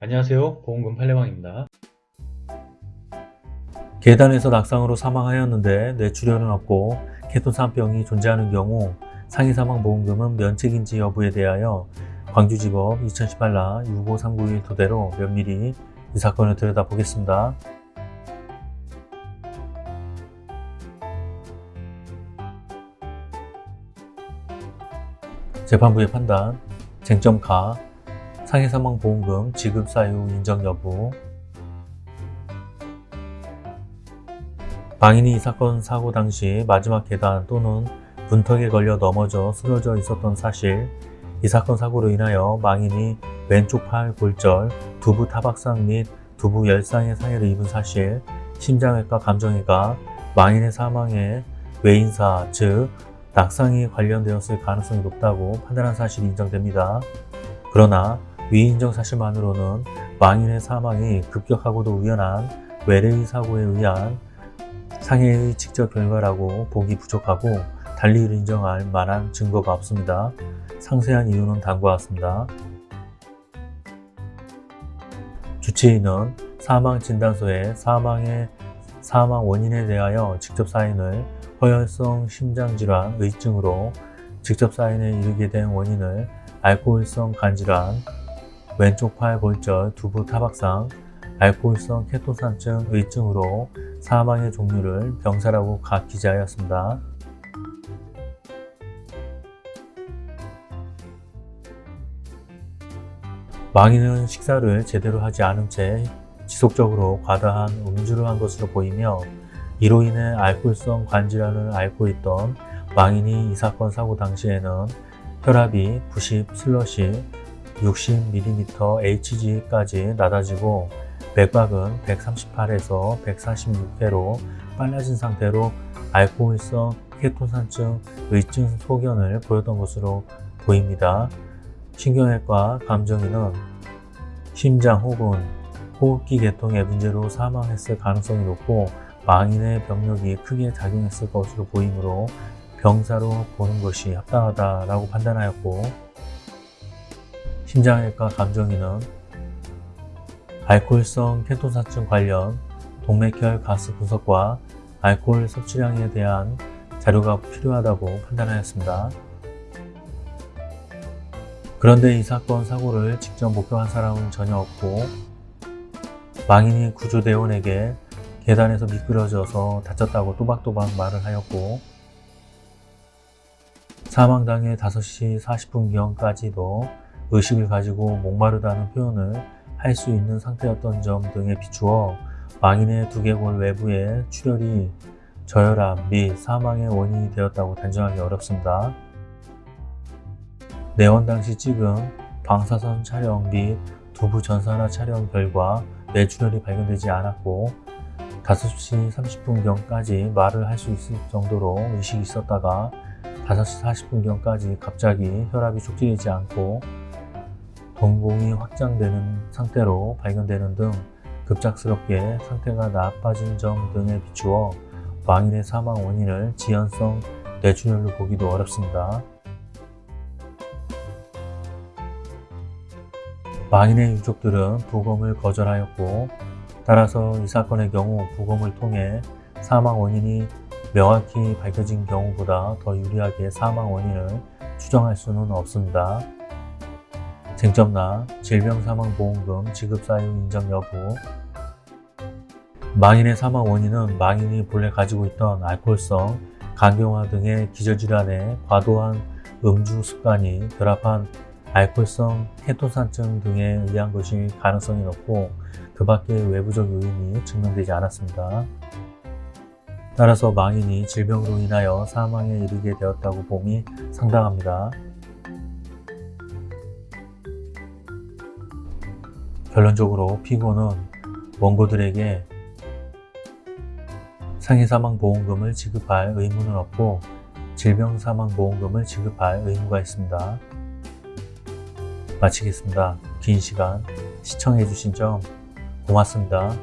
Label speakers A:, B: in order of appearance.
A: 안녕하세요 보험금 팔례방입니다
B: 계단에서 낙상으로 사망하였는데 뇌출혈은 없고 케토산병이 존재하는 경우 상해사망보험금은 면책인지 여부에 대하여 광주지법 2018라 65391 토대로 면밀히 이 사건을 들여다보겠습니다. 재판부의 판단, 쟁점 가, 상해사망보험금 지급 사유 인정 여부, 방인이 이 사건 사고 당시 마지막 계단 또는 문턱에 걸려 넘어져 쓰러져 있었던 사실, 이 사건 사고로 인하여 망인이 왼쪽 팔 골절, 두부 타박상 및 두부 열상의 상해를 입은 사실, 심장외과 감정외가 망인의 사망에 외인사, 즉 낙상이 관련되었을 가능성이 높다고 판단한 사실이 인정됩니다. 그러나 위 인정 사실만으로는 망인의 사망이 급격하고도 우연한 외래의 사고에 의한 상해의 직접 결과라고 보기 부족하고 달리 인정할 만한 증거가 없습니다. 상세한 이유는 다음과 같습니다. 주치의는 사망진단서에 사망의 사망 원인에 대하여 직접 사인을 허혈성 심장질환 의증으로 직접 사인에 이르게 된 원인을 알코올성 간질환, 왼쪽 팔 골절, 두부 타박상, 알코올성 케토산증 의증으로 사망의 종류를 병사라고 각 기재하였습니다. 망인은 식사를 제대로 하지 않은 채 지속적으로 과다한 음주를 한 것으로 보이며 이로 인해 알코올성 관질환을 앓고 있던 망인이 이 사건 사고 당시에는 혈압이 90 슬러시 60mm Hg까지 낮아지고 맥박은 138에서 146회로 빨라진 상태로 알코올성 케토산증 의증 소견을 보였던 것으로 보입니다. 신경외과 감정인은 심장 혹은 호흡기 계통의 문제로 사망했을 가능성이 높고 망인의 병력이 크게 작용했을 것으로 보이므로 병사로 보는 것이 합당하다라고 판단하였고 심장외과 감정인은 알코올성 케토사증 관련 동맥혈 가스 분석과 알코올 섭취량에 대한 자료가 필요하다고 판단하였습니다. 그런데 이 사건 사고를 직접 목격한 사람은 전혀 없고 망인이 구조대원에게 계단에서 미끄러져서 다쳤다고 또박또박 말을 하였고 사망 당일 5시 40분경까지도 의식을 가지고 목마르다는 표현을 할 수 있는 상태였던 점 등에 비추어 망인의 두개골 외부에 출혈이 저혈압 및 사망의 원인이 되었다고 단정하기 어렵습니다. 내원 당시 찍은 방사선 촬영 및 두부 전산화 촬영 결과 뇌출혈이 발견되지 않았고 5시 30분경까지 말을 할 수 있을 정도로 의식이 있었다가 5시 40분경까지 갑자기 혈압이 촉진되지 않고 동공이 확장되는 상태로 발견되는 등 급작스럽게 상태가 나빠진 점 등에 비추어 망인의 사망 원인을 지연성 뇌출혈로 보기도 어렵습니다. 망인의 유족들은 부검을 거절하였고 따라서 이 사건의 경우 부검을 통해 사망 원인이 명확히 밝혀진 경우보다 더 유리하게 사망 원인을 추정할 수는 없습니다. 쟁점나 질병사망보험금 지급사유 인정 여부 망인의 사망 원인은 망인이 본래 가지고 있던 알코올성 간경화 등의 기저질환에 과도한 음주 습관이 결합한 알코올성 케토산증 등에 의한 것일 가능성이 높고 그 밖의 외부적 요인이 증명되지 않았습니다. 따라서 망인이 질병으로 인하여 사망에 이르게 되었다고 봄이 상당합니다. 결론적으로 피고는 원고들에게 상해사망보험금을 지급할 의무는 없고 질병사망보험금을 지급할 의무가 있습니다. 마치겠습니다. 긴 시간 시청해주신 점 고맙습니다.